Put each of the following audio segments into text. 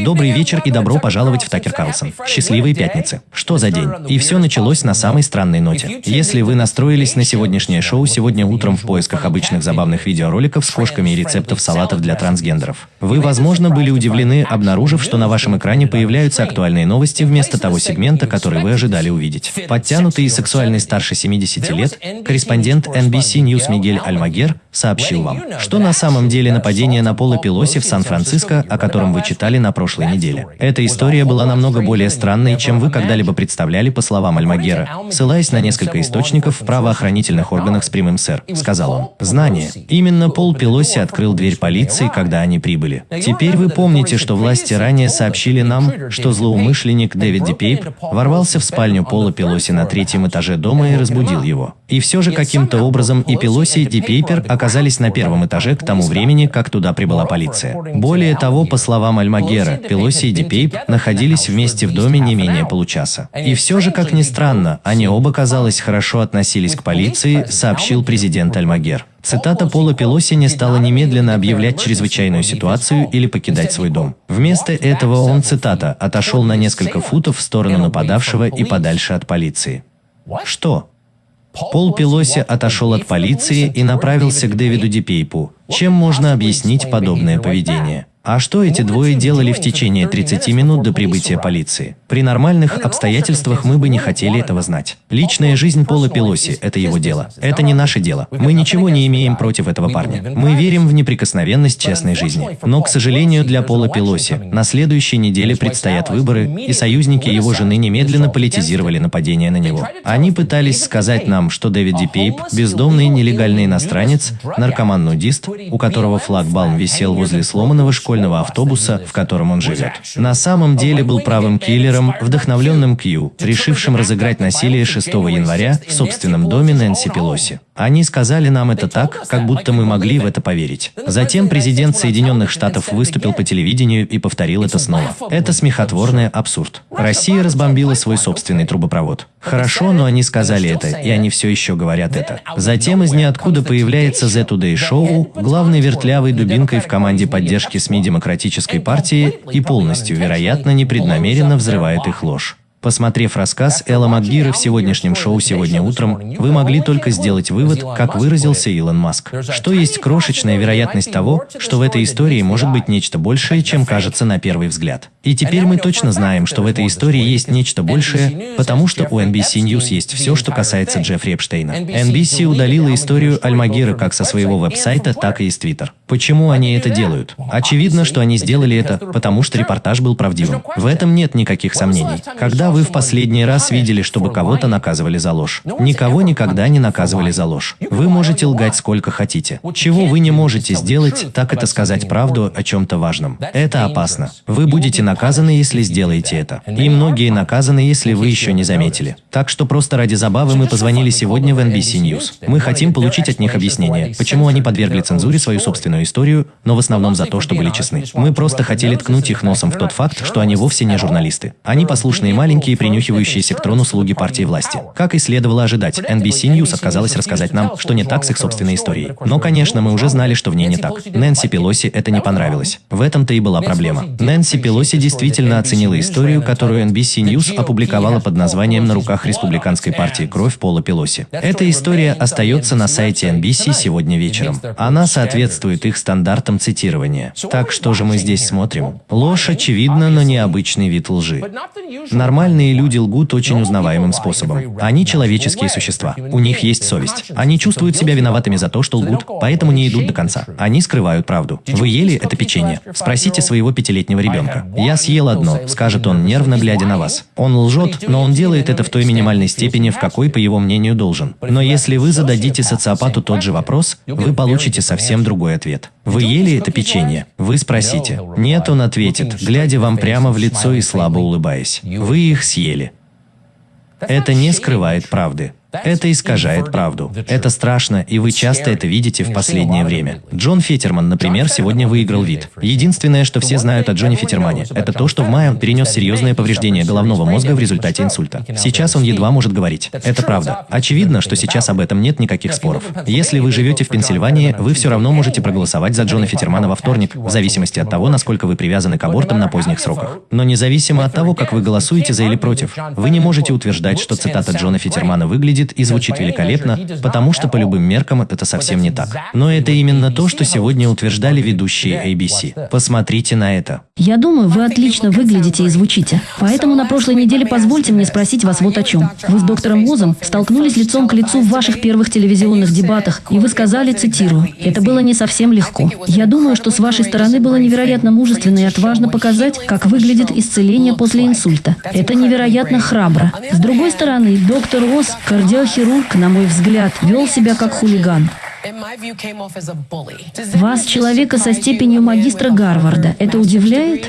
Добрый вечер и добро пожаловать в Такер Карлсон. Счастливой пятницы. Что за день? И все началось на самой странной ноте. Если вы настроились на сегодняшнее шоу сегодня утром в поисках обычных забавных видеороликов с кошками и рецептов салатов для трансгендеров, вы, возможно, были удивлены, обнаружив, что на вашем экране появляются актуальные новости вместо того сегмента, который вы ожидали увидеть. Подтянутый и сексуальный старше 70 лет, корреспондент NBC News Мигель Альмагер сообщил вам, что на самом деле нападение на Пола Пелоси в Сан-Франциско, о котором вы читали на прошлой неделе. Эта история была намного более странной, чем вы когда-либо представляли, по словам Альмагера. Ссылаясь на несколько источников в правоохранительных органах с прямым сэр, сказал он. Знание. Именно Пол Пелоси открыл дверь полиции, когда они прибыли. Теперь вы помните, что власти ранее сообщили нам, что злоумышленник Дэвид Дипейп ворвался в спальню Пола Пелоси на третьем этаже дома и разбудил его. И все же каким-то образом и Пелоси, и Дипейпер оказались на первом этаже к тому времени, как туда прибыла полиция. Более того, по словам Альмагера, Пелоси и Дипейп находились вместе в доме не менее получаса. И все же, как ни странно, они оба, казалось, хорошо относились к полиции, сообщил президент Альмагер. Цитата Пола Пелоси не стала немедленно объявлять чрезвычайную ситуацию или покидать свой дом. Вместо этого он, цитата, отошел на несколько футов в сторону нападавшего и подальше от полиции. Что? Пол Пелоси отошел от полиции и направился к Дэвиду Дипейпу. Чем можно объяснить подобное поведение? А что эти двое делали в течение 30 минут до прибытия полиции? При нормальных обстоятельствах мы бы не хотели этого знать. Личная жизнь Пола Пелоси – это его дело. Это не наше дело. Мы ничего не имеем против этого парня. Мы верим в неприкосновенность частной жизни. Но, к сожалению, для Пола Пелоси на следующей неделе предстоят выборы, и союзники его жены немедленно политизировали нападение на него. Они пытались сказать нам, что Дэвид Дипейп – бездомный нелегальный иностранец, наркоман-нудист, у которого флагбалм висел возле сломанного школьного школьного автобуса, в котором он живет. На самом деле был правым киллером, вдохновленным Кью, решившим разыграть насилие 6 января в собственном доме Нэнси Пелоси. Они сказали нам это так, как будто мы могли в это поверить. Затем президент Соединенных Штатов выступил по телевидению и повторил это снова. Это смехотворный абсурд. Россия разбомбила свой собственный трубопровод. Хорошо, но они сказали это, и они все еще говорят это. Затем из ниоткуда появляется The Today Show, главной вертлявой дубинкой в команде поддержки СМИ Демократической партии и полностью, вероятно, непреднамеренно взрывает их ложь. Посмотрев рассказ Элла Макгира в сегодняшнем шоу «Сегодня утром», вы могли только сделать вывод, как выразился Илон Маск, что есть крошечная вероятность того, что в этой истории может быть нечто большее, чем кажется на первый взгляд. И теперь мы точно знаем, что в этой истории есть нечто большее, потому что у NBC News есть все, что касается Джеффри Эпштейна. NBC удалила историю Альмагира как со своего веб-сайта, так и из Твиттер. Почему они это делают? Очевидно, что они сделали это, потому что репортаж был правдивым. В этом нет никаких сомнений. Когда вы в последний раз видели, чтобы кого-то наказывали за ложь? Никого никогда не наказывали за ложь. Вы можете лгать сколько хотите. Чего вы не можете сделать, так это сказать правду о чем-то важном. Это опасно. Вы будете наказаны, если сделаете это. И многие наказаны, если вы еще не заметили. Так что просто ради забавы мы позвонили сегодня в NBC News. Мы хотим получить от них объяснение, почему они подвергли цензуре свою собственную историю, но в основном за то, что были честны. Мы просто хотели ткнуть их носом в тот факт, что они вовсе не журналисты. Они послушные маленькие принюхивающиеся к трону слуги партии власти. Как и следовало ожидать, NBC News отказалась рассказать нам, что не так с их собственной историей. Но, конечно, мы уже знали, что в ней не так. Нэнси Пелоси это не понравилось. В этом-то и была проблема. Нэнси Пелоси действительно оценила историю, которую NBC News опубликовала под названием «На руках республиканской партии кровь Пола Пелоси». Эта история остается на сайте NBC сегодня вечером. Она соответствует их стандартам цитирования. Так что же мы здесь смотрим? Ложь очевидна, но необычный вид лжи. Нормальные люди лгут очень узнаваемым способом. Они человеческие существа. У них есть совесть. Они чувствуют себя виноватыми за то, что лгут, поэтому не идут до конца. Они скрывают правду. Вы ели это печенье? Спросите своего пятилетнего ребенка. Я съел одно, скажет он, нервно глядя на вас. Он лжет, но он делает это в той минимальной степени, в какой, по его мнению, должен. Но если вы зададите социопату тот же вопрос, вы получите совсем другой ответ. Вы ели это печенье? Вы спросите. Нет, он ответит, глядя вам прямо в лицо и слабо улыбаясь. Вы их съели. Это не скрывает правды. Это искажает правду. Это страшно, и вы часто это видите в последнее время. Джон Фетерман, например, сегодня выиграл вид. Единственное, что все знают о Джоне Фетермане, это то, что в мае он перенес серьезное повреждение головного мозга в результате инсульта. Сейчас он едва может говорить. Это правда. Очевидно, что сейчас об этом нет никаких споров. Если вы живете в Пенсильвании, вы все равно можете проголосовать за Джона Фетермана во вторник, в зависимости от того, насколько вы привязаны к абортам на поздних сроках. Но независимо от того, как вы голосуете за или против, вы не можете утверждать, что цитата Джона Фетермана выглядит выглядит и звучит великолепно, потому что по любым меркам это совсем не так. Но это именно то, что сегодня утверждали ведущие ABC. Посмотрите на это. Я думаю, вы отлично выглядите и звучите. Поэтому на прошлой неделе позвольте мне спросить вас вот о чем. Вы с доктором Мозом столкнулись лицом к лицу в ваших первых телевизионных дебатах, и вы сказали, цитирую, «Это было не совсем легко. Я думаю, что с вашей стороны было невероятно мужественно и отважно показать, как выглядит исцеление после инсульта. Это невероятно храбро. С другой стороны, доктор Оз, кардиохирург, на мой взгляд, вел себя как хулиган. Вас, человека со степенью магистра Гарварда, это удивляет?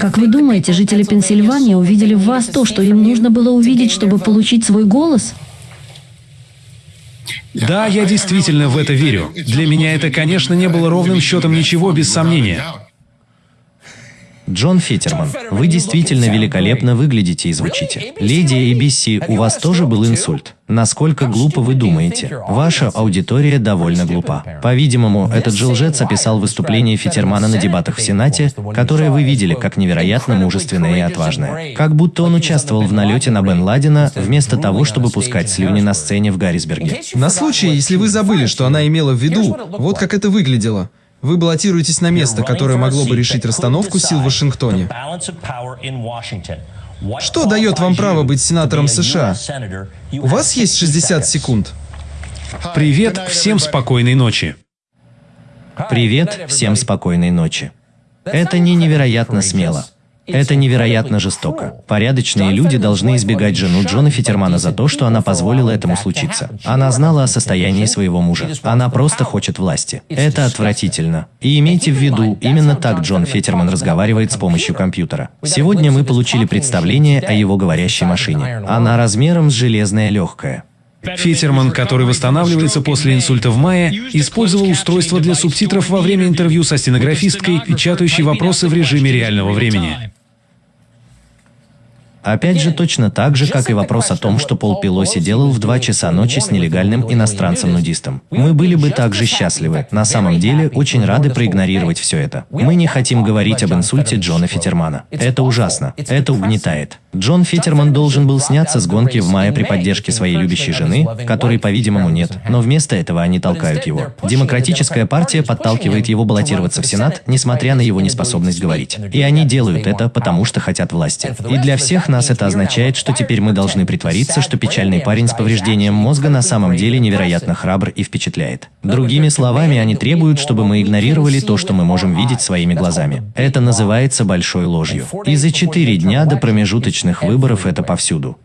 Как вы думаете, жители Пенсильвании увидели в вас то, что им нужно было увидеть, чтобы получить свой голос? Да, я действительно в это верю. Для меня это, конечно, не было ровным счетом ничего, без сомнения. Джон Феттерман, вы действительно великолепно выглядите и звучите. Леди ABC, у вас тоже был инсульт. Насколько глупо вы думаете? Ваша аудитория довольно глупа. По-видимому, этот же лжец описал выступление Феттермана на дебатах в Сенате, которое вы видели как невероятно мужественное и отважное. Как будто он участвовал в налете на Бен Ладена, вместо того, чтобы пускать слюни на сцене в Гаррисберге. На случай, если вы забыли, что она имела в виду, вот как это выглядело. Вы баллотируетесь на место, которое могло бы решить расстановку сил в Вашингтоне. Что дает вам право быть сенатором США? У вас есть 60 секунд. Привет, всем спокойной ночи. Привет, всем спокойной ночи. Это не невероятно смело. Это невероятно жестоко. Порядочные люди должны избегать жену Джона Фитермана за то, что она позволила этому случиться. Она знала о состоянии своего мужа. Она просто хочет власти. Это отвратительно. И имейте в виду, именно так Джон Фитерман разговаривает с помощью компьютера. Сегодня мы получили представление о его говорящей машине. Она размером с железное легкое. Фитерман, который восстанавливается после инсульта в мае, использовал устройство для субтитров во время интервью со стенографисткой, печатающей вопросы в режиме реального времени. Опять же, точно так же, как и вопрос о том, что Пол Пелоси делал в 2 часа ночи с нелегальным иностранцем-нудистом. Мы были бы также счастливы. На самом деле, очень рады проигнорировать все это. Мы не хотим говорить об инсульте Джона Фитермана. Это ужасно. Это угнетает. Джон Фитерман должен был сняться с гонки в мае при поддержке своей любящей жены, которой, по-видимому, нет, но вместо этого они толкают его. Демократическая партия подталкивает его баллотироваться в Сенат, несмотря на его неспособность говорить. И они делают это, потому что хотят власти. И для всех нас это означает, что теперь мы должны притвориться, что печальный парень с повреждением мозга на самом деле невероятно храбр и впечатляет. Другими словами, они требуют, чтобы мы игнорировали то, что мы можем видеть своими глазами. Это называется большой ложью. И за четыре дня до промежуточного личных выборов это повсюду.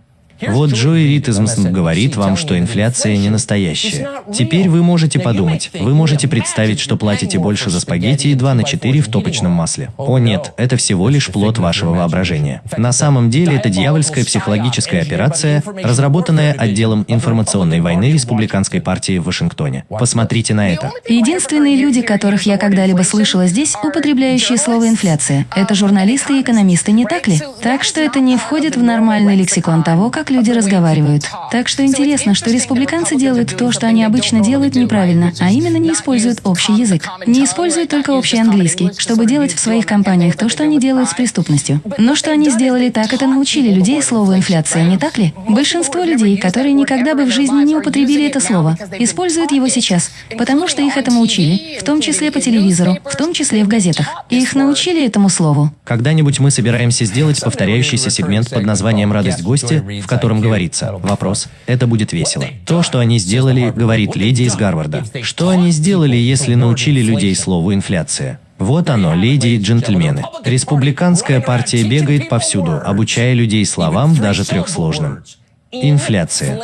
Вот Джои Рид из МСН говорит вам, что инфляция не настоящая. Теперь вы можете подумать, вы можете представить, что платите больше за спагетти и 2 на 4 в топочном масле. О нет, это всего лишь плод вашего воображения. На самом деле это дьявольская психологическая операция, разработанная отделом информационной войны Республиканской партии в Вашингтоне. Посмотрите на это. Единственные люди, которых я когда-либо слышала здесь, употребляющие слово «инфляция», это журналисты и экономисты, не так ли? Так что это не входит в нормальный лексикон того, как как люди разговаривают. Так что интересно, что республиканцы делают то, что они обычно делают неправильно, а именно не используют общий язык. Не используют только общий английский, чтобы делать в своих компаниях то, что они делают с преступностью. Но что они сделали так, это научили людей слову «инфляция», не так ли? Большинство людей, которые никогда бы в жизни не употребили это слово, используют его сейчас, потому что их этому учили, в том числе по телевизору, в том числе в газетах. И их научили этому слову. Когда-нибудь мы собираемся сделать повторяющийся сегмент под названием «Радость гостя», в котором говорится «Вопрос. Это будет весело». То, что они сделали, говорит леди из Гарварда. Что они сделали, если научили людей слову «инфляция»? Вот оно, леди и джентльмены. Республиканская партия бегает повсюду, обучая людей словам, даже трехсложным. Инфляция.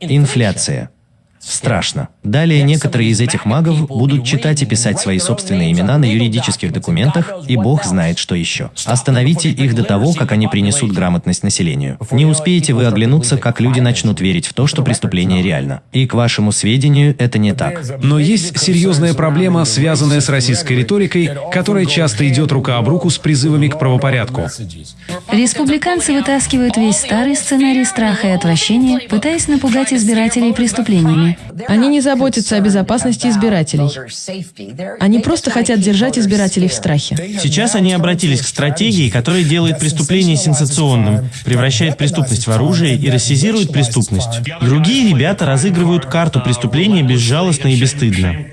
Инфляция. Страшно. Далее некоторые из этих магов будут читать и писать свои собственные имена на юридических документах, и бог знает, что еще. Остановите их до того, как они принесут грамотность населению. Не успеете вы оглянуться, как люди начнут верить в то, что преступление реально. И, к вашему сведению, это не так. Но есть серьезная проблема, связанная с российской риторикой, которая часто идет рука об руку с призывами к правопорядку. Республиканцы вытаскивают весь старый сценарий страха и отвращения, пытаясь напугать избирателей преступлениями. Они не заботятся о безопасности избирателей. Они просто хотят держать избирателей в страхе. Сейчас они обратились к стратегии, которая делает преступление сенсационным, превращает преступность в оружие и рассизирует преступность. Другие ребята разыгрывают карту преступления безжалостно и бесстыдно.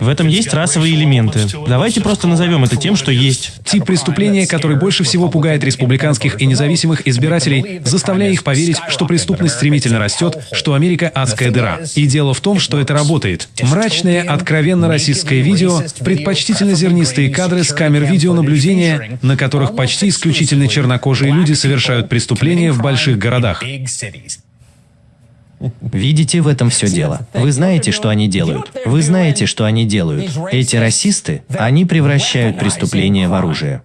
В этом есть расовые элементы. Давайте просто назовем это тем, что есть. Тип преступления, который больше всего пугает республиканских и независимых избирателей, заставляя их поверить, что преступность стремительно растет, что Америка – адская дыра. И дело в том, что это работает. Мрачное, откровенно российское видео, предпочтительно зернистые кадры с камер видеонаблюдения, на которых почти исключительно чернокожие люди совершают преступления в больших городах. Видите, в этом все дело. Вы знаете, что они делают. Вы знаете, что они делают. Эти расисты, они превращают преступление в оружие.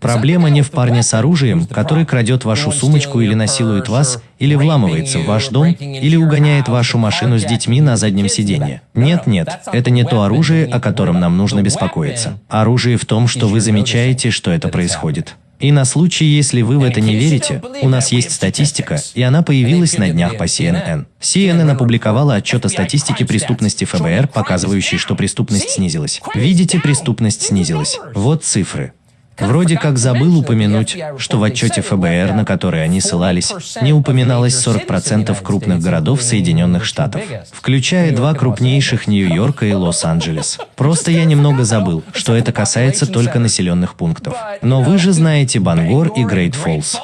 Проблема не в парне с оружием, который крадет вашу сумочку или насилует вас, или вламывается в ваш дом, или угоняет вашу машину с детьми на заднем сиденье. Нет, нет, это не то оружие, о котором нам нужно беспокоиться. Оружие в том, что вы замечаете, что это происходит. И на случай, если вы в это не верите, у нас есть статистика, и она появилась на днях по CNN. CNN опубликовала отчет о статистике преступности ФБР, показывающий, что преступность снизилась. Видите, преступность снизилась. Вот цифры. Вроде как забыл упомянуть, что в отчете ФБР, на который они ссылались, не упоминалось 40% крупных городов Соединенных Штатов, включая два крупнейших Нью-Йорка и Лос-Анджелес. Просто я немного забыл, что это касается только населенных пунктов. Но вы же знаете Бангор и Грейт Фоллс.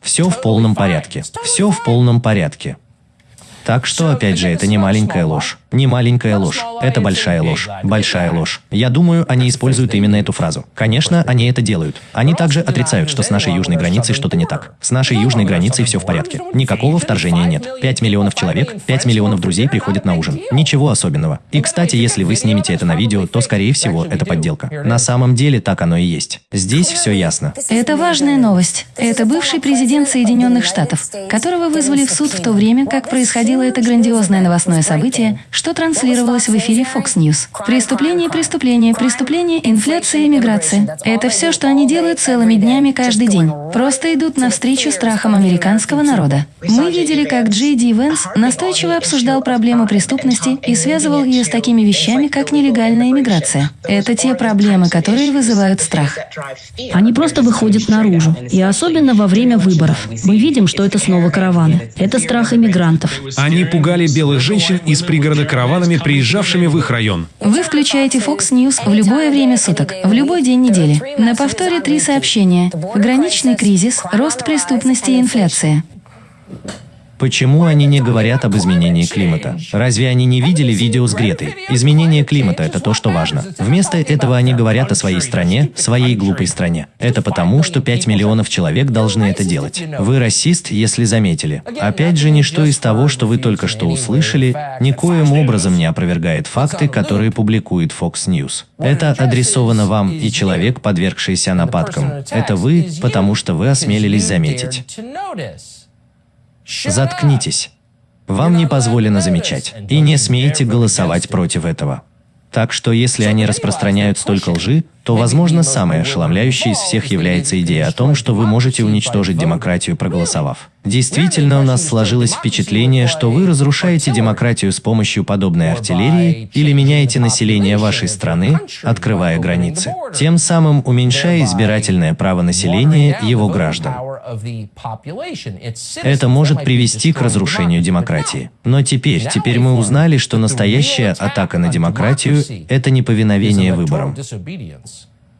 Все в полном порядке. Все в полном порядке. Так что, опять же, это не маленькая ложь. Не маленькая ложь. Это большая ложь. Большая ложь. Я думаю, они используют именно эту фразу. Конечно, они это делают. Они также отрицают, что с нашей южной границей что-то не так. С нашей южной границей все в порядке. Никакого вторжения нет. 5 миллионов человек, 5 миллионов друзей приходят на ужин. Ничего особенного. И, кстати, если вы снимете это на видео, то, скорее всего, это подделка. На самом деле так оно и есть. Здесь все ясно. Это важная новость. Это бывший президент Соединенных Штатов, которого вызвали в суд в то время, как происходило это грандиозное новостное событие, что транслировалось в эфире Fox News. Преступление, преступление, преступление, инфляция, иммиграция. Это все, что они делают целыми днями каждый день. Просто идут навстречу страхам американского народа. Мы видели, как Джей Ди Венс настойчиво обсуждал проблему преступности и связывал ее с такими вещами, как нелегальная иммиграция. Это те проблемы, которые вызывают страх. Они просто выходят наружу. И особенно во время выборов. Мы видим, что это снова караваны. Это страх иммигрантов. Они пугали белых женщин из пригорода караванами, приезжавшими в их район. Вы включаете Fox News в любое время суток, в любой день недели. На повторе три сообщения. Пограничный кризис, рост преступности и инфляция. Почему они не говорят об изменении климата? Разве они не видели видео с Гретой? Изменение климата – это то, что важно. Вместо этого они говорят о своей стране, своей глупой стране. Это потому, что 5 миллионов человек должны это делать. Вы расист, если заметили. Опять же, ничто из того, что вы только что услышали, никоим образом не опровергает факты, которые публикует Fox News. Это адресовано вам, и человек, подвергшийся нападкам. Это вы, потому что вы осмелились заметить. Заткнитесь. Вам не позволено замечать. И не смейте голосовать против этого. Так что если они распространяют столько лжи, то, возможно, самой ошеломляющей из всех является идея о том, что вы можете уничтожить демократию, проголосовав. Действительно, у нас сложилось впечатление, что вы разрушаете демократию с помощью подобной артиллерии или меняете население вашей страны, открывая границы, тем самым уменьшая избирательное право населения его граждан. Это может привести к разрушению демократии. Но теперь, теперь мы узнали, что настоящая атака на демократию – это неповиновение выборам.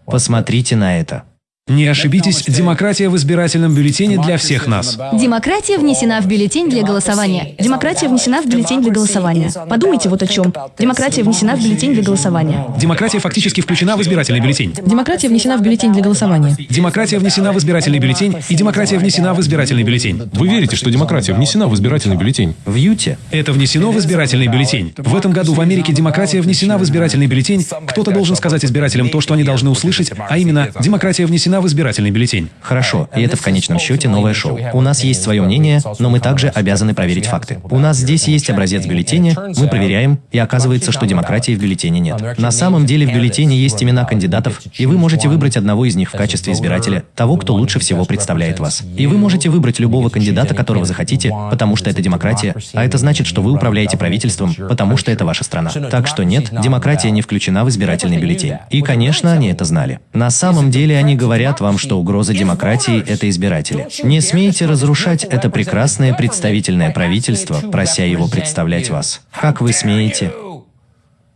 Посмотрите на это. Не ошибитесь, демократия в избирательном бюллетене для всех нас. Демократия внесена в бюллетень для голосования. Демократия внесена в бюллетень для голосования. Подумайте вот о чем. Демократия внесена в бюллетень для голосования. Демократия фактически включена в избирательный бюллетень. Демократия внесена в бюллетень для голосования. Демократия внесена в избирательный бюллетень, и демократия внесена в избирательный бюллетень. Вы верите, что демократия внесена в избирательный бюллетень? В Юте Это внесено в избирательный бюллетень. В этом году в Америке демократия внесена в избирательный бюллетень. Кто-то должен сказать избирателям то, что они должны услышать, а именно, демократия внесена в избирательный бюллетень. Хорошо, и это в конечном счете новое шоу. У нас есть свое мнение, но мы также обязаны проверить факты. У нас здесь есть образец бюллетеня, мы проверяем, и оказывается, что демократии в бюллетене нет. На самом деле в бюллетене есть имена кандидатов, и вы можете выбрать одного из них в качестве избирателя, того, кто лучше всего представляет вас. И вы можете выбрать любого кандидата, которого захотите, потому что это демократия, а это значит, что вы управляете правительством, потому что это ваша страна. Так что нет, демократия не включена в избирательный бюллетень. И, конечно, они это знали. На самом деле они говорят вам, что угроза демократии – это избиратели. Не смейте разрушать это прекрасное представительное правительство, прося его представлять вас. Как вы смеете?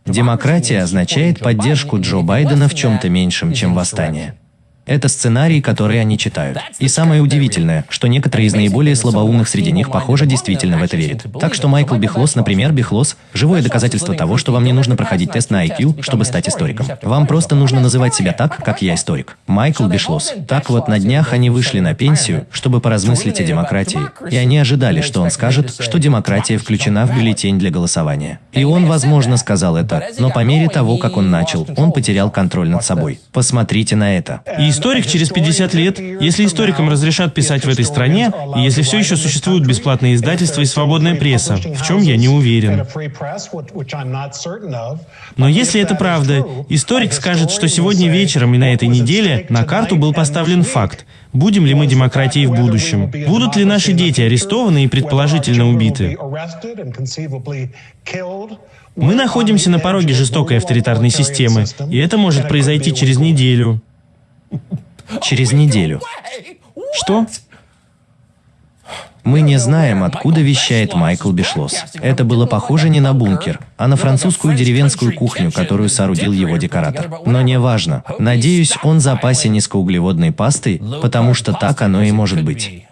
Демократия означает поддержку Джо Байдена в чем-то меньшем, чем восстание. Это сценарий, который они читают. И самое удивительное, что некоторые из наиболее слабоумных среди них, похоже, действительно в это верят. Так что Майкл Бихлос, например, Бихлос – живое доказательство того, что вам не нужно проходить тест на IQ, чтобы стать историком. Вам просто нужно называть себя так, как я историк. Майкл Бишлос. Так вот, на днях они вышли на пенсию, чтобы поразмыслить о демократии. И они ожидали, что он скажет, что демократия включена в бюллетень для голосования. И он, возможно, сказал это, но по мере того, как он начал, он потерял контроль над собой. Посмотрите на это. И историк через 50 лет, если историкам разрешат писать в этой стране, и если все еще существуют бесплатные издательства и свободная пресса, в чем я не уверен. Но если это правда, историк скажет, что сегодня вечером и на этой неделе на карту был поставлен факт, будем ли мы демократией в будущем, будут ли наши дети арестованы и предположительно убиты. Мы находимся на пороге жестокой авторитарной системы, и это может произойти через неделю. Через неделю. Что? Мы не знаем, откуда вещает Майкл Бишлос. Это было похоже не на бункер, а на французскую деревенскую кухню, которую соорудил его декоратор. Но не важно. Надеюсь, он в запасе низкоуглеводной пасты, потому что так оно и может быть.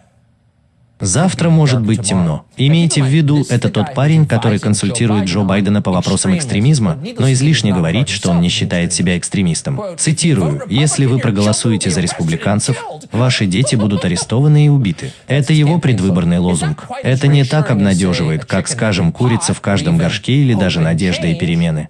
Завтра может быть темно. Имейте в виду, это тот парень, который консультирует Джо Байдена по вопросам экстремизма, но излишне говорить, что он не считает себя экстремистом. Цитирую, «Если вы проголосуете за республиканцев, ваши дети будут арестованы и убиты». Это его предвыборный лозунг. Это не так обнадеживает, как, скажем, курица в каждом горшке или даже надежда и перемены.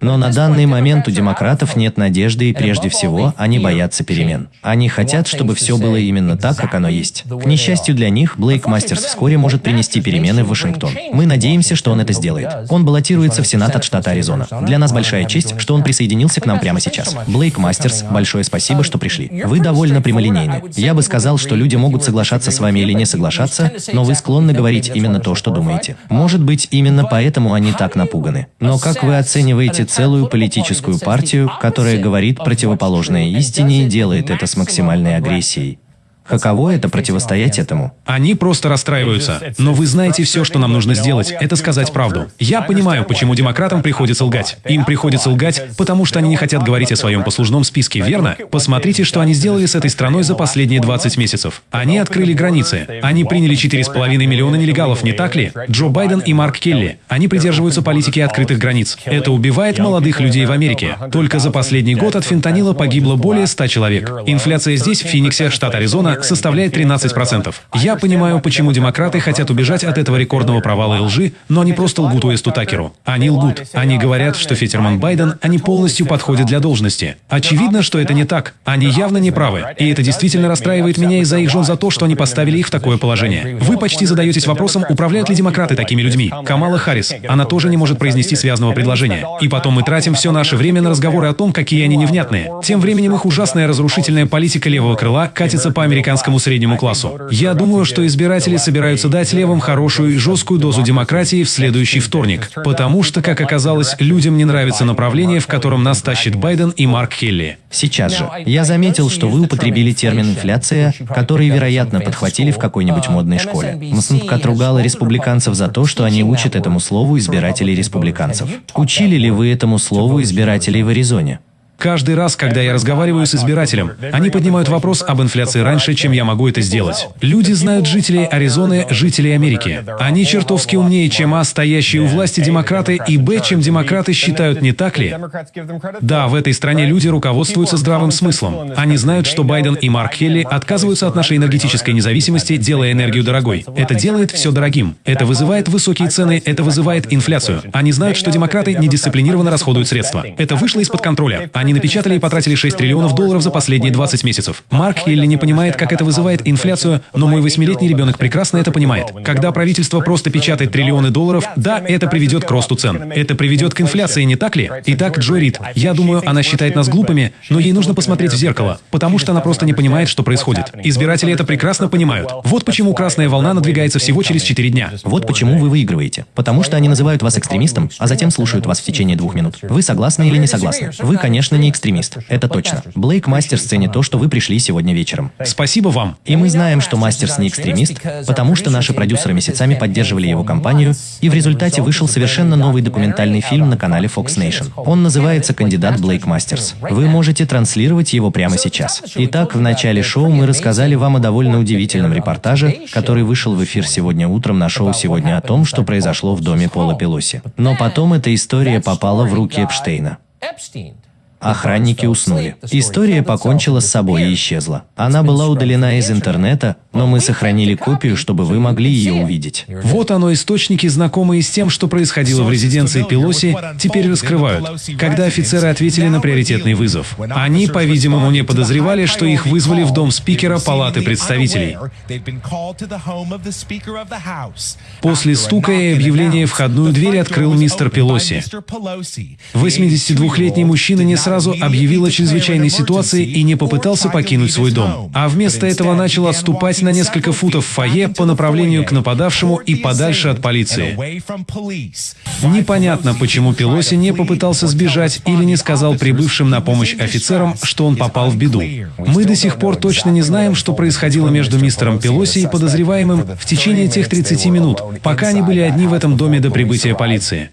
Но на данный момент у демократов нет надежды, и прежде всего они боятся перемен. Они хотят, чтобы все было именно так, как оно есть. К несчастью для них, Блейк Мастерс вскоре может принести перемены в Вашингтон. Мы надеемся, что он это сделает. Он баллотируется в Сенат от штата Аризона. Для нас большая честь, что он присоединился к нам прямо сейчас. Блейк Мастерс, большое спасибо, что пришли. Вы довольно прямолинейны. Я бы сказал, что люди могут соглашаться с вами или не соглашаться, но вы склонны говорить именно то, что думаете. Может быть, именно поэтому они так напуганы. Но как вы оцениваете целую политическую партию, которая говорит противоположное истине и делает это с максимальной агрессией. Каково это противостоять этому? Они просто расстраиваются. Но вы знаете все, что нам нужно сделать, это сказать правду. Я понимаю, почему демократам приходится лгать. Им приходится лгать, потому что они не хотят говорить о своем послужном списке, верно? Посмотрите, что они сделали с этой страной за последние 20 месяцев. Они открыли границы. Они приняли 4,5 миллиона нелегалов, не так ли? Джо Байден и Марк Келли. Они придерживаются политики открытых границ. Это убивает молодых людей в Америке. Только за последний год от фентанила погибло более 100 человек. Инфляция здесь, в Фениксе, штат Аризона, составляет 13%. Я понимаю, почему демократы хотят убежать от этого рекордного провала и лжи, но они просто лгут Уэсту Такеру. Они лгут. Они говорят, что Фетерман Байден, они полностью подходят для должности. Очевидно, что это не так. Они явно не правы. И это действительно расстраивает меня из-за их жен за то, что они поставили их в такое положение. Вы почти задаетесь вопросом, управляют ли демократы такими людьми. Камала Харрис, она тоже не может произнести связанного предложения. И потом мы тратим все наше время на разговоры о том, какие они невнятные. Тем временем их ужасная разрушительная политика левого крыла катится по американскому американскому среднему классу. Я думаю, что избиратели собираются дать левым хорошую и жесткую дозу демократии в следующий вторник, потому что, как оказалось, людям не нравится направление, в котором нас тащит Байден и Марк Келли. Сейчас же. Я заметил, что вы употребили термин «инфляция», который, вероятно, подхватили в какой-нибудь модной школе. МСНП отругала республиканцев за то, что они учат этому слову избирателей республиканцев. Учили ли вы этому слову избирателей в Аризоне? Каждый раз, когда я разговариваю с избирателем, они поднимают вопрос об инфляции раньше, чем я могу это сделать. Люди знают жителей Аризоны, жителей Америки. Они чертовски умнее, чем А, стоящие у власти демократы, и Б, чем демократы считают, не так ли? Да, в этой стране люди руководствуются здравым смыслом. Они знают, что Байден и Марк Келли отказываются от нашей энергетической независимости, делая энергию дорогой. Это делает все дорогим. Это вызывает высокие цены, это вызывает инфляцию. Они знают, что демократы недисциплинированно расходуют средства. Это вышло из-под контроля. Они напечатали и потратили 6 триллионов долларов за последние 20 месяцев. Марк Келли не понимает, как это вызывает инфляцию, но мой восьмилетний ребенок прекрасно это понимает. Когда правительство просто печатает триллионы долларов, да, это приведет к росту цен. Это приведет к инфляции, не так ли? Итак, Джой Рид, я думаю, она считает нас глупыми, но ей нужно посмотреть в зеркало, потому что она просто не понимает, что происходит. Избиратели это прекрасно понимают. Вот почему красная волна надвигается всего через 4 дня. Вот почему вы выигрываете. Потому что они называют вас экстремистом, а затем слушают вас в течение двух минут. Вы согласны или не согласны? Вы, конечно, не экстремист. Это точно. Блейк Мастерс ценит то, что вы пришли сегодня вечером. Спасибо вам. И мы знаем, что Мастерс не экстремист, потому что наши продюсеры месяцами поддерживали его кампанию, и в результате вышел совершенно новый документальный фильм на канале Fox Nation. Он называется «Кандидат Блейк Мастерс». Вы можете транслировать его прямо сейчас. Итак, в начале шоу мы рассказали вам о довольно удивительном репортаже, который вышел в эфир сегодня утром на шоу «Сегодня» о том, что произошло в доме Пола Пелоси. Но потом эта история попала в руки Эпштейна. Охранники уснули. История покончила с собой и исчезла. Она была удалена из интернета, но мы сохранили копию, чтобы вы могли ее увидеть. Вот оно, источники, знакомые с тем, что происходило в резиденции Пелоси, теперь раскрывают, когда офицеры ответили на приоритетный вызов. Они, по-видимому, не подозревали, что их вызвали в дом спикера Палаты представителей. После стука и объявления входную дверь открыл мистер Пелоси. 82-летний мужчина не сразу объявил о чрезвычайной ситуации и не попытался покинуть свой дом, а вместо этого начал отступать на несколько футов в фойе по направлению к нападавшему и подальше от полиции. Непонятно, почему Пелоси не попытался сбежать или не сказал прибывшим на помощь офицерам, что он попал в беду. Мы до сих пор точно не знаем, что происходило между мистером Пелоси и подозреваемым в течение тех 30 минут, пока они были одни в этом доме до прибытия полиции.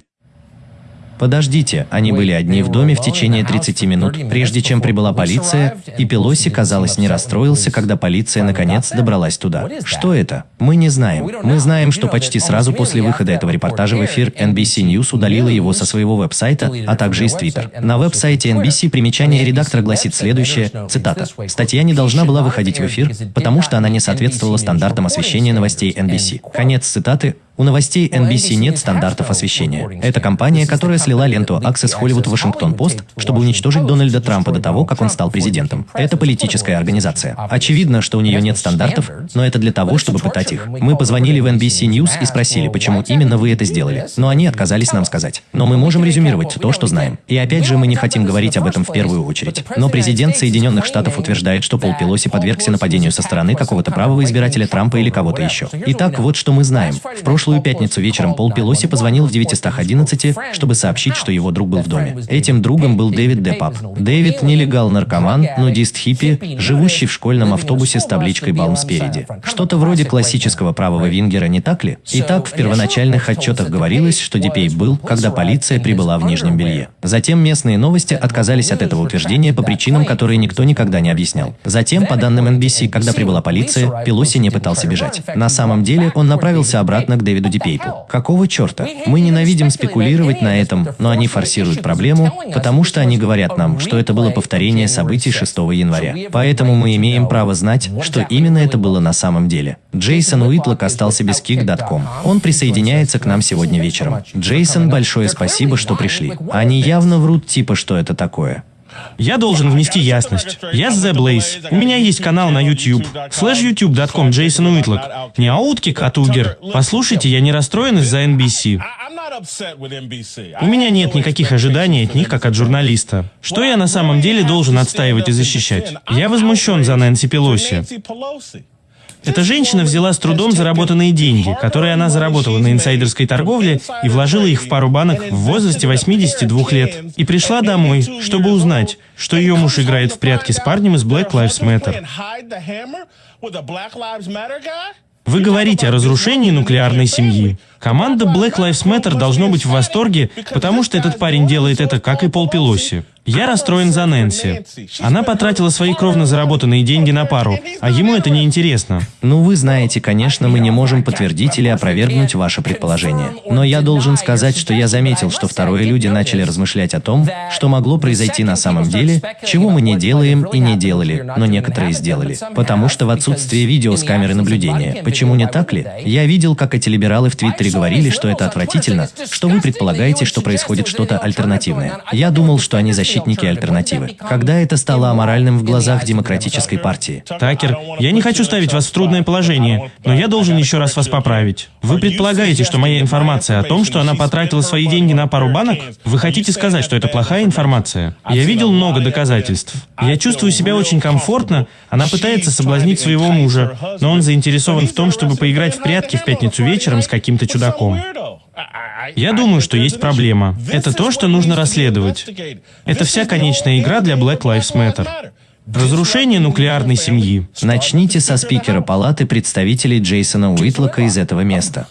Подождите, они были одни в доме в течение 30 минут, прежде чем прибыла полиция, и Пелоси, казалось, не расстроился, когда полиция наконец добралась туда. Что это? Мы не знаем. Мы знаем, что почти сразу после выхода этого репортажа в эфир NBC News удалила его со своего веб-сайта, а также из Twitter. На веб-сайте NBC примечание редактора гласит следующее, цитата, «Статья не должна была выходить в эфир, потому что она не соответствовала стандартам освещения новостей NBC». Конец цитаты, у новостей NBC нет стандартов освещения. Это компания, которая слила ленту Access Hollywood Washington Post, чтобы уничтожить Дональда Трампа до того, как он стал президентом. Это политическая организация. Очевидно, что у нее нет стандартов, но это для того, чтобы пытать их. Мы позвонили в NBC News и спросили, почему именно вы это сделали. Но они отказались нам сказать. Но мы можем резюмировать то, что знаем. И опять же, мы не хотим говорить об этом в первую очередь. Но президент Соединенных Штатов утверждает, что Пол Пелоси подвергся нападению со стороны какого-то правого избирателя Трампа или кого-то еще. Итак, вот что мы знаем. В прошлом прошлую пятницу вечером Пол Пелоси позвонил в 911, чтобы сообщить, что его друг был в доме. Этим другом был Дэвид Депап. Дэвид – нелегал-наркоман, нудист-хиппи, живущий в школьном автобусе с табличкой «Балм» спереди. Что-то вроде классического правого вингера, не так ли? Итак, в первоначальных отчетах говорилось, что Дипей был, когда полиция прибыла в Нижнем Белье. Затем местные новости отказались от этого утверждения по причинам, которые никто никогда не объяснял. Затем, по данным NBC, когда прибыла полиция, Пелоси не пытался бежать. На самом деле, он направился обратно к Дэвиду Дэвиду Дипейпу. Какого черта? Мы ненавидим спекулировать на этом, но они форсируют проблему, потому что они говорят нам, что это было повторение событий 6 января. Поэтому мы имеем право знать, что именно это было на самом деле. Джейсон Уитлок остался без kick.com. Он присоединяется к нам сегодня вечером. Джейсон, большое спасибо, что пришли. Они явно врут типа, что это такое. Я должен внести ясность. Я The Blaze. У меня есть канал на YouTube. Слэш youtube.com Джейсон Уитлок. Не ауткик, а тугер. Послушайте, я не расстроен из-за NBC. У меня нет никаких ожиданий от них, как от журналиста. Что я на самом деле должен отстаивать и защищать? Я возмущен за Нэнси Пелоси. Эта женщина взяла с трудом заработанные деньги, которые она заработала на инсайдерской торговле, и вложила их в пару банок в возрасте 82 лет. И пришла домой, чтобы узнать, что ее муж играет в прятки с парнем из Black Lives Matter. Вы говорите о разрушении нуклеарной семьи. Команда Black Lives Matter должно быть в восторге, потому что этот парень делает это, как и Пол Пелоси. Я расстроен за Нэнси. Она потратила свои кровно заработанные деньги на пару, а ему это не интересно. Ну, вы знаете, конечно, мы не можем подтвердить или опровергнуть ваше предположение. Но я должен сказать, что я заметил, что второе люди начали размышлять о том, что могло произойти на самом деле, чего мы не делаем и не делали, но некоторые сделали. Потому что в отсутствии видео с камеры наблюдения. Почему не так ли? Я видел, как эти либералы в Твиттере говорили, что это отвратительно, что вы предполагаете, что происходит что-то альтернативное. Я думал, что они защитники защитники альтернативы. Когда это стало аморальным в глазах демократической партии? Такер, я не хочу ставить вас в трудное положение, но я должен еще раз вас поправить. Вы предполагаете, что моя информация о том, что она потратила свои деньги на пару банок? Вы хотите сказать, что это плохая информация? Я видел много доказательств. Я чувствую себя очень комфортно. Она пытается соблазнить своего мужа, но он заинтересован в том, чтобы поиграть в прятки в пятницу вечером с каким-то чудаком. Я думаю, что есть проблема. Это то, что нужно расследовать. Это вся конечная игра для Black Lives Matter. Разрушение нуклеарной семьи. Начните со спикера палаты представителей Джейсона Уитлока из этого места.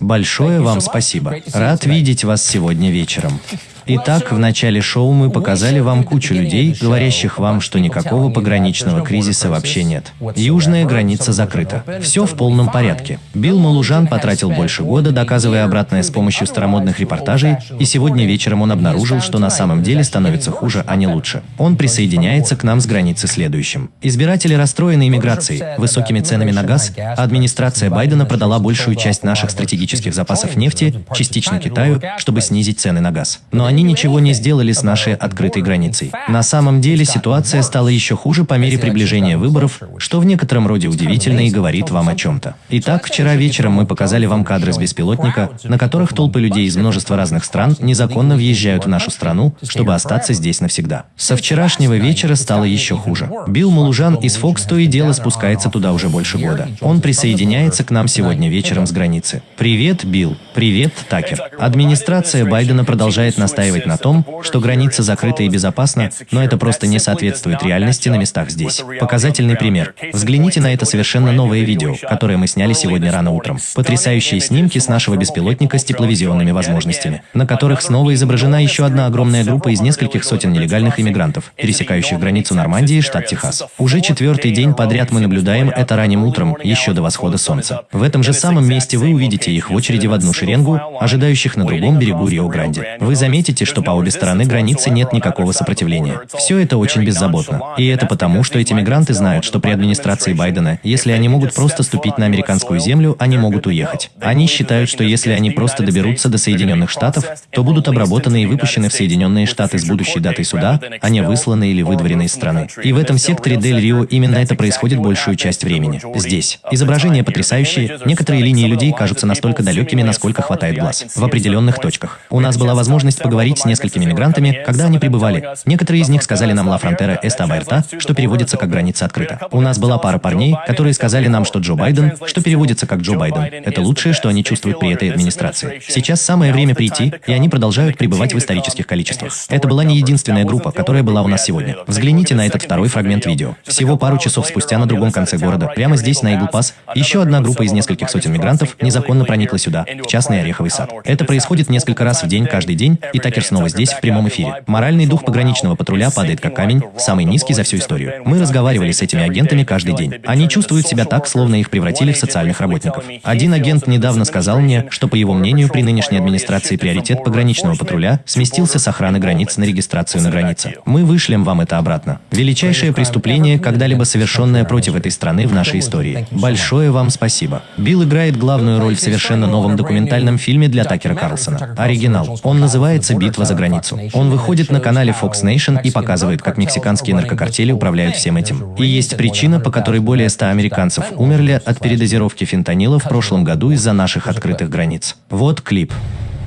Большое вам спасибо. Рад видеть вас сегодня вечером. Итак, в начале шоу мы показали вам кучу людей, говорящих вам, что никакого пограничного кризиса вообще нет. Южная граница закрыта. Все в полном порядке. Билл Малужан потратил больше года, доказывая обратное с помощью старомодных репортажей, и сегодня вечером он обнаружил, что на самом деле становится хуже, а не лучше. Он присоединяется к нам с границы следующим. Избиратели расстроены иммиграцией, высокими ценами на газ, а администрация Байдена продала большую часть наших стратегических запасов нефти, частично Китаю, чтобы снизить цены на газ. Но они они ничего не сделали с нашей открытой границей. На самом деле ситуация стала еще хуже по мере приближения выборов, что в некотором роде удивительно и говорит вам о чем-то. Итак, вчера вечером мы показали вам кадры с беспилотника, на которых толпы людей из множества разных стран незаконно въезжают в нашу страну, чтобы остаться здесь навсегда. Со вчерашнего вечера стало еще хуже. Билл Малужан из Fox то и дело спускается туда уже больше года. Он присоединяется к нам сегодня вечером с границы. Привет, Билл. Привет, Такер. Администрация Байдена продолжает настаивать настаивать на том, что граница закрыта и безопасна, но это просто не соответствует реальности на местах здесь. Показательный пример. Взгляните на это совершенно новое видео, которое мы сняли сегодня рано утром. Потрясающие снимки с нашего беспилотника с тепловизионными возможностями, на которых снова изображена еще одна огромная группа из нескольких сотен нелегальных иммигрантов, пересекающих границу Нормандии, штат Техас. Уже четвертый день подряд мы наблюдаем это ранним утром, еще до восхода солнца. В этом же самом месте вы увидите их в очереди в одну шеренгу, ожидающих на другом берегу Рио-Гранде. Вы заметите, заметите, что по обе стороны границы нет никакого сопротивления. Все это очень беззаботно. И это потому, что эти мигранты знают, что при администрации Байдена, если они могут просто ступить на американскую землю, они могут уехать. Они считают, что если они просто доберутся до Соединенных Штатов, то будут обработаны и выпущены в Соединенные Штаты с будущей датой суда, а не высланы или выдворены из страны. И в этом секторе Дель Рио именно это происходит большую часть времени. Здесь. Изображения потрясающие, некоторые линии людей кажутся настолько далекими, насколько хватает глаз. В определенных точках. У нас была возможность поговорить поговорить с несколькими мигрантами, когда они прибывали. Некоторые из них сказали нам «Ла фронтера эста аберта», что переводится как «граница открыта». У нас была пара парней, которые сказали нам, что Джо Байден, что переводится как «Джо Байден». Это лучшее, что они чувствуют при этой администрации. Сейчас самое время прийти, и они продолжают пребывать в исторических количествах. Это была не единственная группа, которая была у нас сегодня. Взгляните на этот второй фрагмент видео. Всего пару часов спустя на другом конце города, прямо здесь, на Игл-Пас, еще одна группа из нескольких сотен мигрантов незаконно проникла сюда, в частный Ореховый сад. Это происходит несколько раз в день, каждый день, и Такер снова здесь, в прямом эфире. Моральный дух пограничного патруля падает как камень, самый низкий за всю историю. Мы разговаривали с этими агентами каждый день. Они чувствуют себя так, словно их превратили в социальных работников. Один агент недавно сказал мне, что, по его мнению, при нынешней администрации приоритет пограничного патруля сместился с охраны границ на регистрацию на границе. Мы вышлем вам это обратно. Величайшее преступление, когда-либо совершенное против этой страны в нашей истории. Большое вам спасибо. Билл играет главную роль в совершенно новом документальном фильме для Такера Карлсона. Оригинал. Он называется «Битва за границу. Он выходит на канале Fox Nation и показывает, как мексиканские наркокартели управляют всем этим. И есть причина, по которой более 100 американцев умерли от передозировки фентанила в прошлом году из-за наших открытых границ. Вот клип.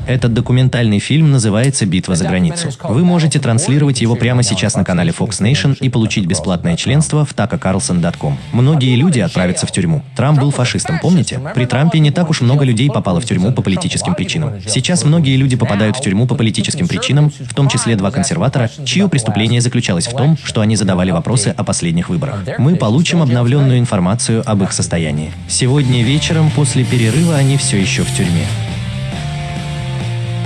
Этот документальный фильм называется «Битва за границу». Вы можете транслировать его прямо сейчас на канале Fox Nation и получить бесплатное членство в takacarlson.com. Многие люди отправятся в тюрьму. Трамп был фашистом, помните? При Трампе не так уж много людей попало в тюрьму по политическим причинам. Сейчас многие люди попадают в тюрьму по политическим причинам, в том числе два консерватора, чье преступление заключалось в том, что они задавали вопросы о последних выборах. Мы получим обновленную информацию об их состоянии. Сегодня вечером после перерыва они все еще в тюрьме.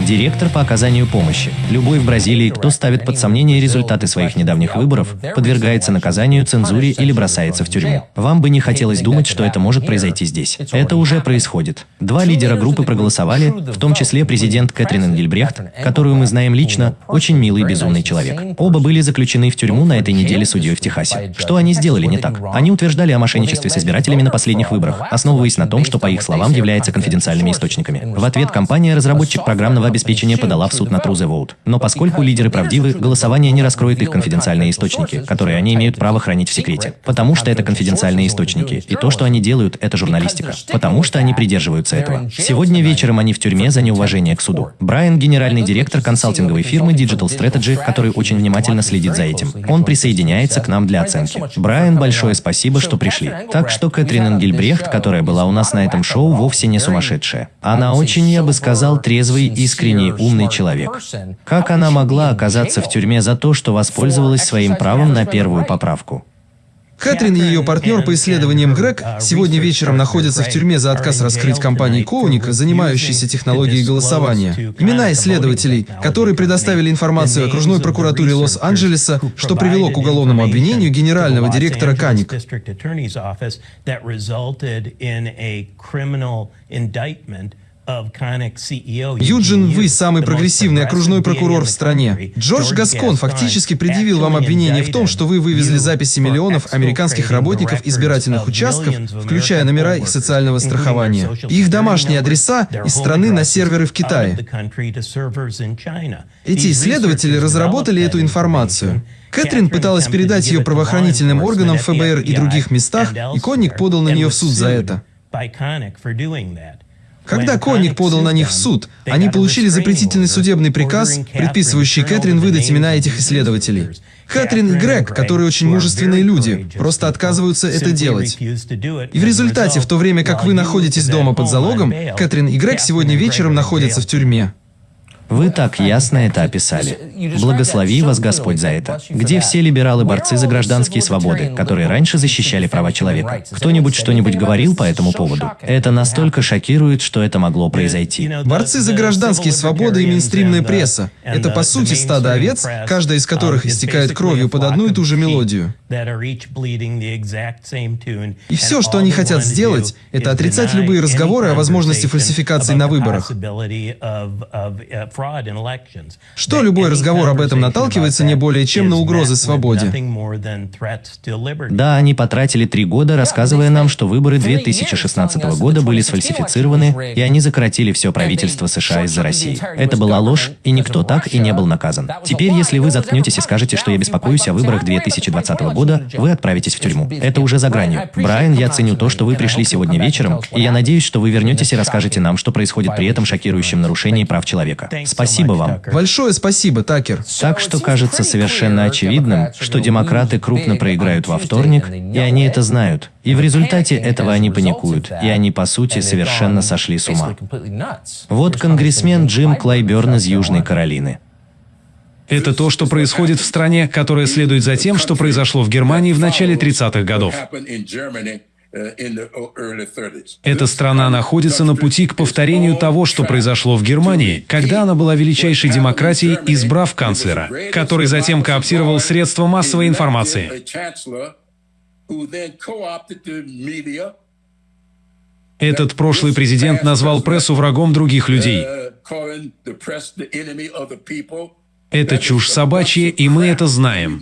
Директор по оказанию помощи. Любой в Бразилии, кто ставит под сомнение результаты своих недавних выборов, подвергается наказанию, цензуре или бросается в тюрьму. Вам бы не хотелось думать, что это может произойти здесь. Это уже происходит. Два лидера группы проголосовали, в том числе президент Кэтрин Энгельбрехт, которую мы знаем лично, очень милый безумный человек. Оба были заключены в тюрьму на этой неделе судьей в Техасе. Что они сделали не так? Они утверждали о мошенничестве с избирателями на последних выборах, основываясь на том, что, по их словам, является конфиденциальными источниками. В ответ компания, разработчик программного обеспечения, подала в суд на Vote. Но поскольку лидеры правдивы, голосование не раскроет их конфиденциальные источники, которые они имеют право хранить в секрете. Потому что это конфиденциальные источники. И то, что они делают, это журналистика. Потому что они придерживаются этого. Сегодня вечером они в тюрьме за неуважение к суду. Брайан – генеральный директор консалтинговой фирмы Digital Strategy, который очень внимательно следит за этим. Он присоединяется к нам для оценки. Брайан, большое спасибо, что пришли. Так что Кэтрин Энгельбрехт, которая была у нас на этом шоу, вовсе не сумасшедшая. Она очень, я бы сказал, трезвый, искренний, умный человек. Как она могла оказаться в тюрьме за то, что воспользовалась своим правом на первую поправку? Кэтрин и ее партнер по исследованиям Грег сегодня вечером находятся в тюрьме за отказ раскрыть компании Коуник, занимающейся технологией голосования. Имена исследователей, которые предоставили информацию окружной прокуратуре Лос-Анджелеса, что привело к уголовному обвинению генерального директора Каник. Юджин, вы самый прогрессивный окружной прокурор в стране. Джордж Гаскон фактически предъявил вам обвинение в том, что вы вывезли записи миллионов американских работников избирательных участков, включая номера их социального страхования, и их домашние адреса из страны на серверы в Китае. Эти исследователи разработали эту информацию. Кэтрин пыталась передать ее правоохранительным органам ФБР и других местах, и Конник подал на нее в суд за это. Когда Конник подал на них в суд, они получили запретительный судебный приказ, предписывающий Кэтрин выдать имена этих исследователей. Кэтрин и Грег, которые очень мужественные люди, просто отказываются это делать. И в результате, в то время как вы находитесь дома под залогом, Кэтрин и Грег сегодня вечером находятся в тюрьме. Вы так ясно это описали. Благослови вас Господь за это. Где все либералы-борцы за гражданские свободы, которые раньше защищали права человека? Кто-нибудь что-нибудь говорил по этому поводу? Это настолько шокирует, что это могло произойти. Борцы за гражданские свободы и мейнстримная пресса – это по сути стадо овец, каждая из которых истекает кровью под одну и ту же мелодию. И все, что они хотят сделать, это отрицать любые разговоры о возможности фальсификации на выборах. Что любой разговор об этом наталкивается не более чем на угрозы свободе. Да, они потратили три года, рассказывая нам, что выборы 2016 года были сфальсифицированы, и они закоротили все правительство США из-за России. Это была ложь, и никто так и не был наказан. Теперь, если вы заткнетесь и скажете, что я беспокоюсь о выборах 2020 года, вы отправитесь в тюрьму. Это уже за гранью. Брайан, я ценю то, что вы пришли сегодня вечером, и я надеюсь, что вы вернетесь и расскажете нам, что происходит при этом шокирующем нарушении прав человека. Спасибо вам. Большое спасибо, Такер. Так что кажется совершенно очевидным, что демократы крупно проиграют во вторник, и они это знают. И в результате этого они паникуют, и они, по сути, совершенно сошли с ума. Вот конгрессмен Джим Клайберн из Южной Каролины. Это то, что происходит в стране, которая следует за тем, что произошло в Германии в начале 30-х годов. Эта страна находится на пути к повторению того, что произошло в Германии, когда она была величайшей демократией, избрав канцлера, который затем кооптировал средства массовой информации. Этот прошлый президент назвал прессу врагом других людей. Это чушь собачья, и мы это знаем.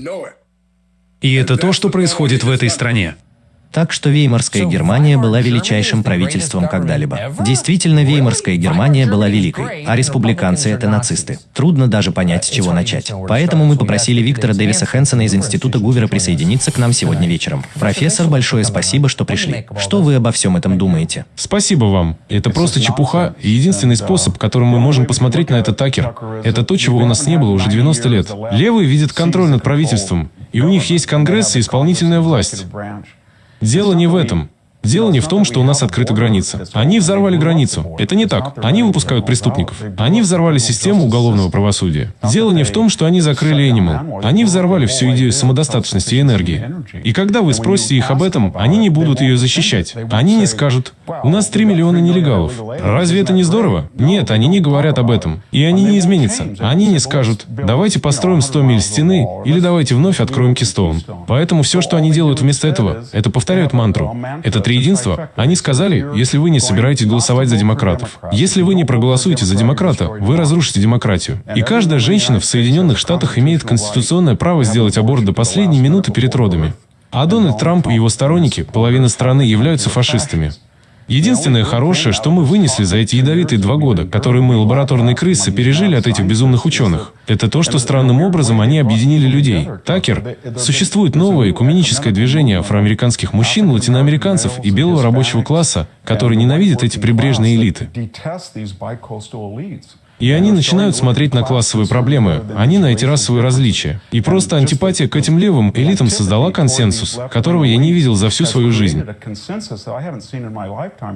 И это то, что происходит в этой стране. Так что Веймарская Германия была величайшим правительством когда-либо. Действительно, Веймарская Германия была великой, а республиканцы — это нацисты. Трудно даже понять, с чего начать. Поэтому мы попросили Виктора Дэвиса Хэнсона из Института Гувера присоединиться к нам сегодня вечером. Профессор, большое спасибо, что пришли. Что вы обо всем этом думаете? Спасибо вам. Это просто чепуха, и единственный способ, которым мы можем посмотреть на это Такер, это то, чего у нас не было уже 90 лет. Левые видят контроль над правительством, и у них есть Конгресс и исполнительная власть. Дело не в этом. Дело не в том, что у нас открыта граница. Они взорвали границу. Это не так. Они выпускают преступников. Они взорвали систему уголовного правосудия. Дело не в том, что они закрыли Animal. Они взорвали всю идею самодостаточности и энергии. И когда вы спросите их об этом, они не будут ее защищать. Они не скажут, у нас 3 миллиона нелегалов. Разве это не здорово? Нет, они не говорят об этом. И они не изменятся. Они не скажут, давайте построим 100 миль стены или давайте вновь откроем Кистоун. Поэтому все, что они делают вместо этого, это повторяют мантру. Это триединство. Они сказали, если вы не собираетесь голосовать за демократов, если вы не проголосуете за демократа, вы разрушите демократию. И каждая женщина в Соединенных Штатах имеет конституционное право сделать аборт до последней минуты перед родами. А Дональд Трамп и его сторонники, половина страны, являются фашистами. Единственное хорошее, что мы вынесли за эти ядовитые два года, которые мы, лабораторные крысы, пережили от этих безумных ученых, это то, что странным образом они объединили людей. Такер, существует новое экуменическое движение афроамериканских мужчин, латиноамериканцев и белого рабочего класса, которые ненавидят эти прибрежные элиты. И они начинают смотреть на классовые проблемы, не на эти расовые различия. И просто антипатия к этим левым элитам создала консенсус, которого я не видел за всю свою жизнь.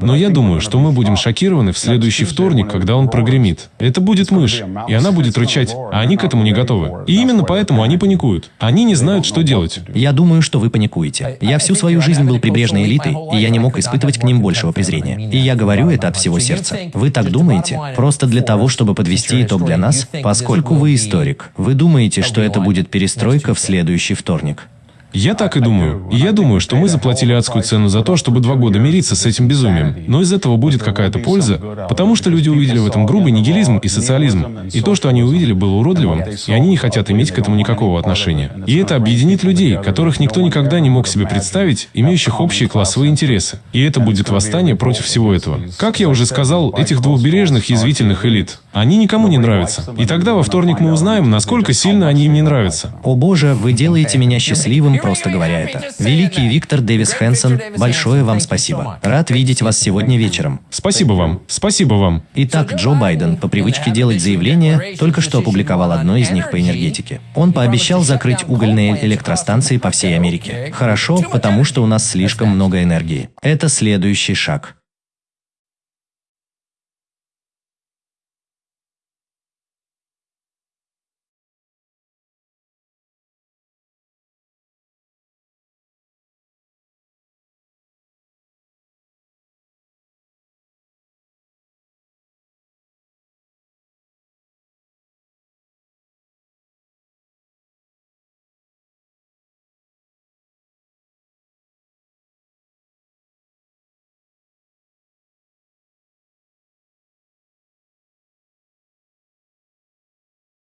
Но я думаю, что мы будем шокированы в следующий вторник, когда он прогремит. Это будет мышь, и она будет рычать, а они к этому не готовы. И именно поэтому они паникуют. Они не знают, что делать. Я думаю, что вы паникуете. Я всю свою жизнь был прибрежной элитой, и я не мог испытывать к ним большего презрения. И я говорю это от всего сердца. Вы так думаете? Просто для того, чтобы подвести итог для нас, поскольку вы историк. Вы думаете, что это будет перестройка в следующий вторник? Я так и думаю. И я думаю, что мы заплатили адскую цену за то, чтобы два года мириться с этим безумием. Но из этого будет какая-то польза, потому что люди увидели в этом грубый нигилизм и социализм. И то, что они увидели, было уродливым, и они не хотят иметь к этому никакого отношения. И это объединит людей, которых никто никогда не мог себе представить, имеющих общие классовые интересы. И это будет восстание против всего этого. Как я уже сказал, этих двухбережных язвительных элит, они никому не нравятся. И тогда во вторник мы узнаем, насколько сильно они им не нравятся. О боже, вы делаете меня счастливым, просто говоря это. Великий Виктор Дэвис Хэнсон, большое вам спасибо. Рад видеть вас сегодня вечером. Спасибо вам. Спасибо вам. Итак, Джо Байден, по привычке делать заявления, только что опубликовал одно из них по энергетике. Он пообещал закрыть угольные электростанции по всей Америке. Хорошо, потому что у нас слишком много энергии. Это следующий шаг.